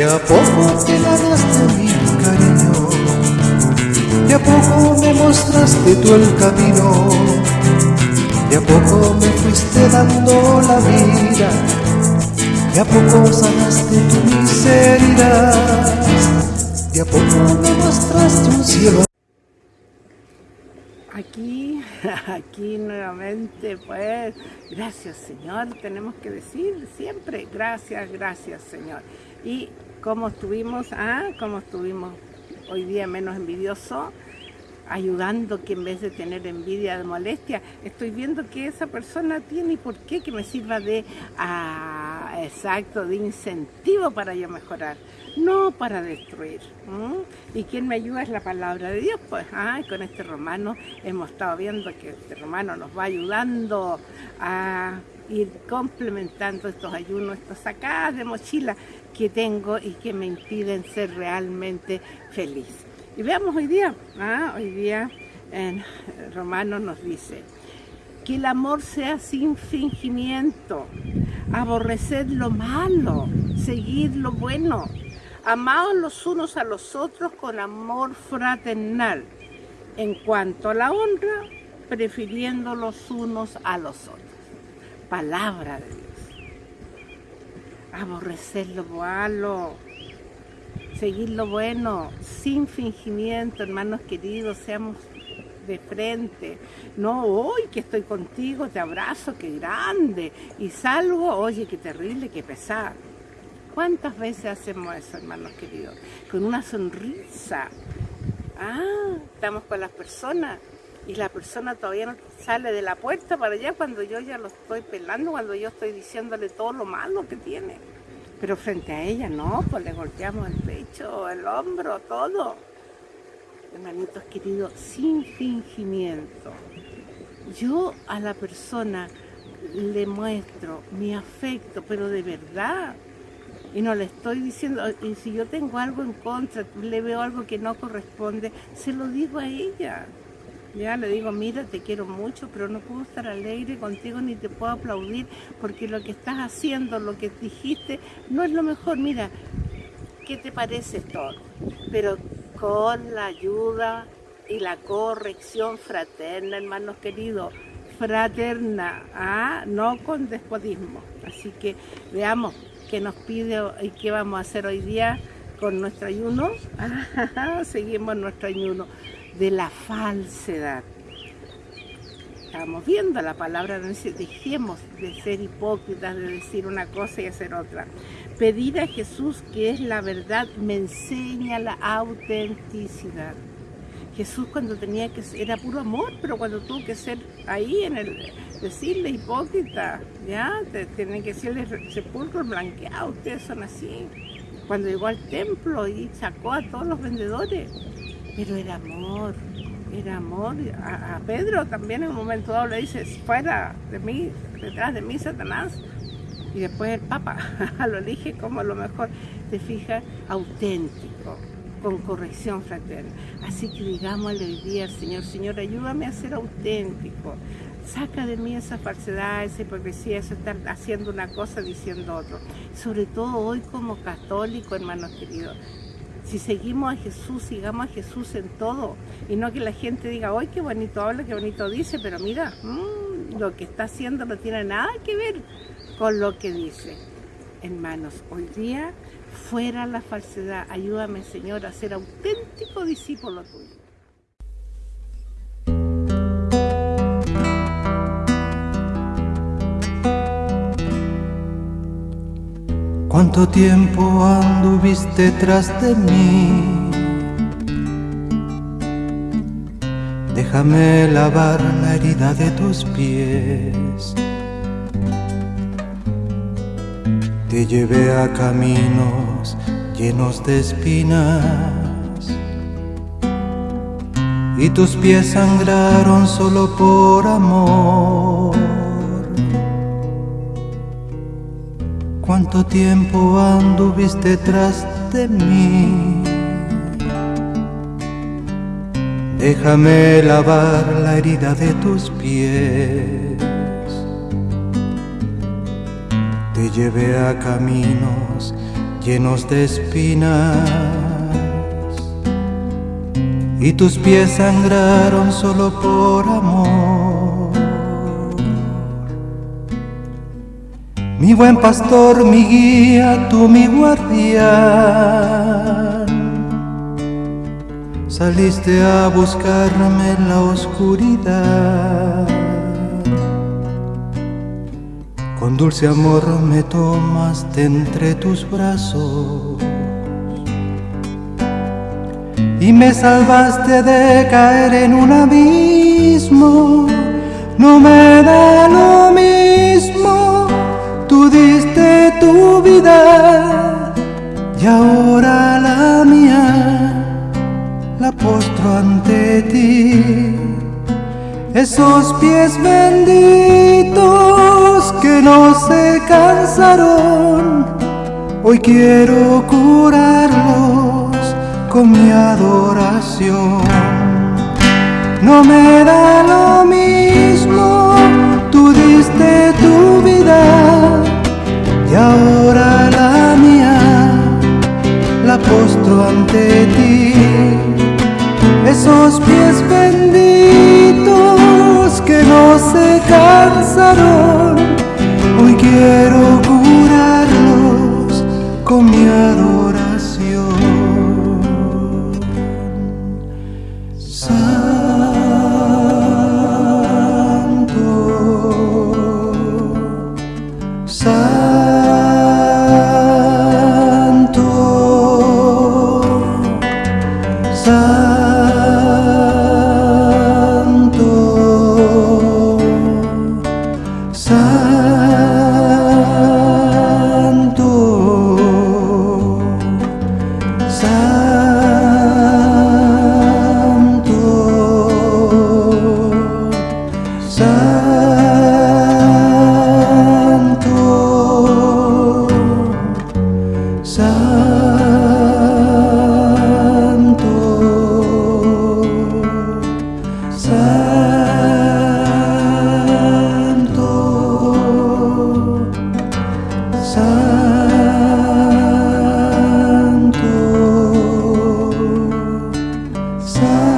De a poco te ganaste mi cariño, de a poco me mostraste tú el camino, de a poco me fuiste dando la vida, de a poco sanaste tu miseria, de a poco me mostraste un cielo. Aquí, aquí nuevamente, pues, gracias Señor, tenemos que decir siempre, gracias, gracias Señor. Y cómo estuvimos, ah, cómo estuvimos hoy día menos envidioso, ayudando que en vez de tener envidia de molestia, estoy viendo que esa persona tiene y por qué que me sirva de, ah, exacto, de incentivo para yo mejorar, no para destruir. Y quien me ayuda es la palabra de Dios, pues, ah, con este romano hemos estado viendo que este romano nos va ayudando a ir complementando estos ayunos, estas sacadas de mochila que tengo y que me impiden ser realmente feliz. Y veamos hoy día, ¿ah? hoy día en Romano nos dice, que el amor sea sin fingimiento, aborreced lo malo, seguid lo bueno, amaos los unos a los otros con amor fraternal, en cuanto a la honra, prefiriendo los unos a los otros. Palabra de Dios. Aborrecer lo malo, seguir lo bueno, sin fingimiento, hermanos queridos, seamos de frente. No, hoy que estoy contigo, te abrazo, qué grande. Y salgo, oye, qué terrible, qué pesado. ¿Cuántas veces hacemos eso, hermanos queridos? Con una sonrisa. Ah, estamos con las personas y la persona todavía no sale de la puerta para allá cuando yo ya lo estoy pelando, cuando yo estoy diciéndole todo lo malo que tiene. Pero frente a ella no, pues le golpeamos el pecho, el hombro, todo. Hermanitos queridos, sin fingimiento. Yo a la persona le muestro mi afecto, pero de verdad. Y no le estoy diciendo, y si yo tengo algo en contra, le veo algo que no corresponde, se lo digo a ella. Ya le digo, mira, te quiero mucho, pero no puedo estar alegre contigo ni te puedo aplaudir porque lo que estás haciendo, lo que dijiste, no es lo mejor. Mira, ¿qué te parece todo? Pero con la ayuda y la corrección fraterna, hermanos queridos, fraterna, ¿ah? no con despotismo. Así que veamos qué nos pide y qué vamos a hacer hoy día con nuestro ayuno. Seguimos nuestro ayuno de la falsedad. Estamos viendo la palabra, dejemos de ser hipócritas, de decir una cosa y hacer otra. Pedir a Jesús, que es la verdad, me enseña la autenticidad. Jesús cuando tenía que ser, era puro amor, pero cuando tuvo que ser ahí en el, decirle hipócrita, ya, tienen que decirle sepulcro blanqueado, ustedes son así. Cuando llegó al templo y sacó a todos los vendedores, pero era amor, era amor. A, Pedro también en un momento dado le dice, fuera de mí, detrás de mí, Satanás. Y después el Papa lo elige como lo mejor, te fijas, auténtico, con corrección fraterna. Así que digámosle hoy día al Señor, Señor, ayúdame a ser auténtico. Saca de mí esa falsedad, esa hipocresía, eso estar haciendo una cosa diciendo otro. Sobre todo hoy como católico, hermanos queridos, si seguimos a Jesús, sigamos a Jesús en todo. Y no que la gente diga, ¡ay, qué bonito habla, qué bonito dice! Pero mira, mm, lo que está haciendo no tiene nada que ver con lo que dice. Hermanos, hoy día, fuera la falsedad. Ayúdame, Señor, a ser auténtico discípulo tuyo. ¿Cuánto tiempo anduviste tras de mí? Déjame lavar la herida de tus pies. Te llevé a caminos llenos de espinas y tus pies sangraron solo por amor. cuánto tiempo anduviste tras de mí. Déjame lavar la herida de tus pies. Llevé a caminos llenos de espinas y tus pies sangraron solo por amor. Mi buen pastor, mi guía, tú mi guardián. Saliste a buscarme en la oscuridad. Con dulce amor me tomaste entre tus brazos y me salvaste de caer en un abismo. No me da lo mismo, tú diste tu vida y ahora la mía la postro ante ti. Esos pies benditos no se cansaron, hoy quiero curarlos con mi adoración. No me da lo mismo, tú diste tu vida y ahora la mía la postro ante ti. Sorry.